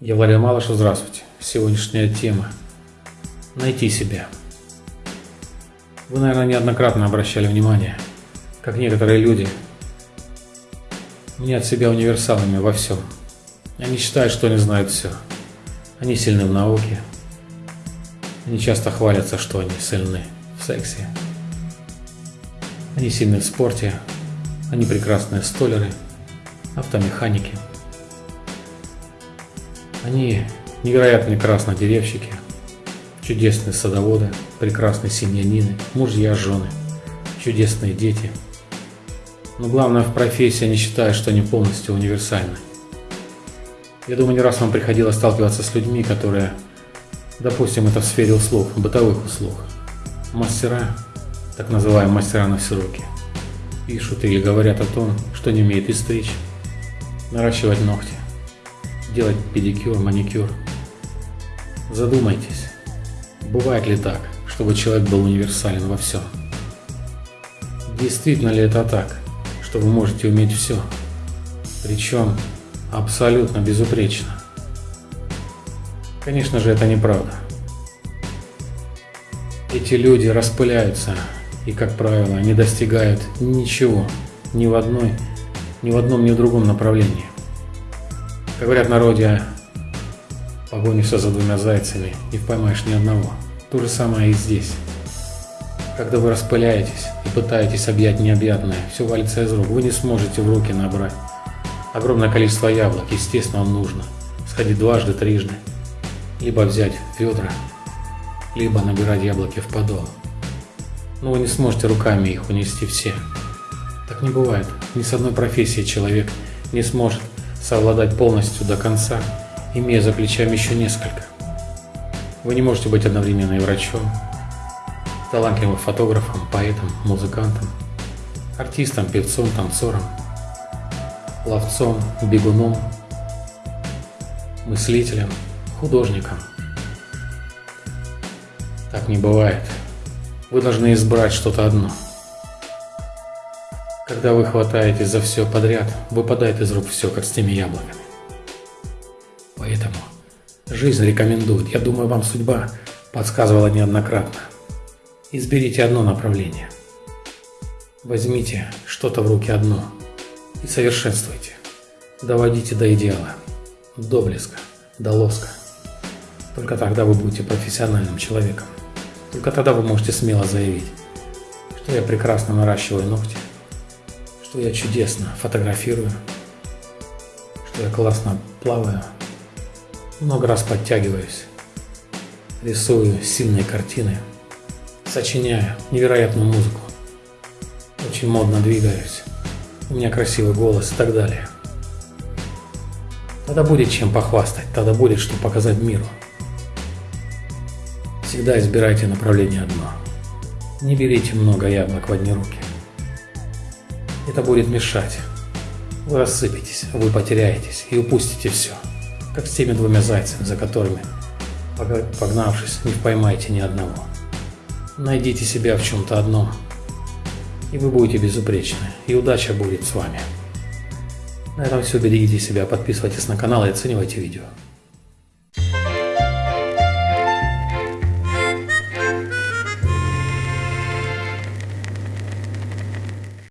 Я Владимир Малышев, здравствуйте. Сегодняшняя тема – найти себя. Вы, наверное, неоднократно обращали внимание, как некоторые люди мнят себя универсалами во всем. Они считают, что они знают все. Они сильны в науке. Они часто хвалятся, что они сильны в сексе. Они сильны в спорте. Они прекрасные столеры, автомеханики – они невероятно прекрасные деревщики, чудесные садоводы, прекрасные семьянины, мужья, жены, чудесные дети. Но главное в профессии они считают, что они полностью универсальны. Я думаю, не раз вам приходилось сталкиваться с людьми, которые, допустим, это в сфере услуг, бытовых услуг. Мастера, так называемые мастера на все руки, пишут или говорят о том, что не умеют и стричь, наращивать ногти, делать педикюр, маникюр. Задумайтесь, бывает ли так, чтобы человек был универсален во всем? Действительно ли это так, что вы можете уметь все? Причем абсолютно безупречно. Конечно же, это неправда. Эти люди распыляются и, как правило, не достигают ничего ни в одной, ни в одном, ни в другом направлении. Как говорят народе, погонишься за двумя зайцами, не поймаешь ни одного. То же самое и здесь. Когда вы распыляетесь и пытаетесь объять необъятное, все валится из рук, вы не сможете в руки набрать. Огромное количество яблок, естественно, вам нужно. Сходить дважды, трижды. Либо взять ведра, либо набирать яблоки в подол. Но вы не сможете руками их унести все. Так не бывает. Ни с одной профессией человек не сможет совладать полностью до конца, имея за плечами еще несколько. Вы не можете быть одновременно и врачом, талантливым фотографом, поэтом, музыкантом, артистом, певцом, танцором, ловцом, бегуном, мыслителем, художником. Так не бывает. Вы должны избрать что-то одно – когда вы хватаетесь за все подряд, выпадает из рук все, как с теми яблоками. Поэтому жизнь рекомендует, я думаю, вам судьба подсказывала неоднократно. Изберите одно направление. Возьмите что-то в руки одно и совершенствуйте. Доводите до идеала, до блеска, до лоска. Только тогда вы будете профессиональным человеком. Только тогда вы можете смело заявить, что я прекрасно наращиваю ногти, что я чудесно фотографирую, что я классно плаваю, много раз подтягиваюсь, рисую сильные картины, сочиняю невероятную музыку, очень модно двигаюсь, у меня красивый голос и так далее. Тогда будет чем похвастать, тогда будет что показать миру. Всегда избирайте направление одно. Не берите много яблок в одни руки. Это будет мешать. Вы рассыпетесь, вы потеряетесь и упустите все. Как с теми двумя зайцами, за которыми, погнавшись, не поймаете ни одного. Найдите себя в чем-то одном, и вы будете безупречны, и удача будет с вами. На этом все, берегите себя, подписывайтесь на канал и оценивайте видео.